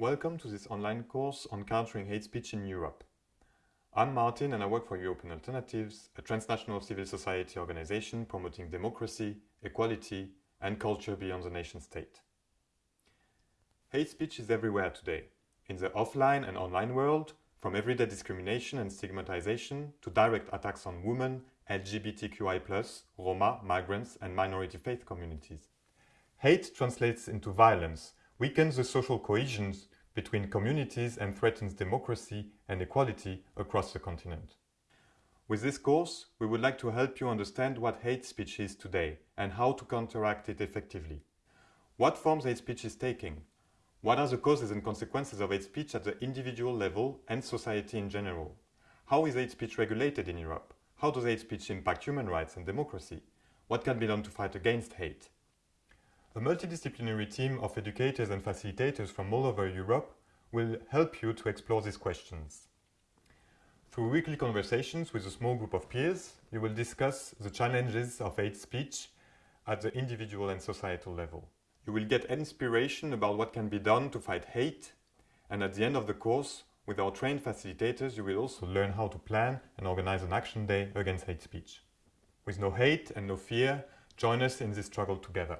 Welcome to this online course on countering hate speech in Europe. I'm Martin and I work for European Alternatives, a transnational civil society organization promoting democracy, equality and culture beyond the nation state. Hate speech is everywhere today, in the offline and online world, from everyday discrimination and stigmatization to direct attacks on women, LGBTQI+, Roma, migrants and minority faith communities. Hate translates into violence, weakens the social cohesion between communities and threatens democracy and equality across the continent. With this course, we would like to help you understand what hate speech is today and how to counteract it effectively. What forms hate speech is taking? What are the causes and consequences of hate speech at the individual level and society in general? How is hate speech regulated in Europe? How does hate speech impact human rights and democracy? What can be done to fight against hate? A multidisciplinary team of educators and facilitators from all over Europe will help you to explore these questions. Through weekly conversations with a small group of peers, you will discuss the challenges of hate speech at the individual and societal level. You will get inspiration about what can be done to fight hate and at the end of the course with our trained facilitators, you will also learn how to plan and organize an action day against hate speech. With no hate and no fear, join us in this struggle together.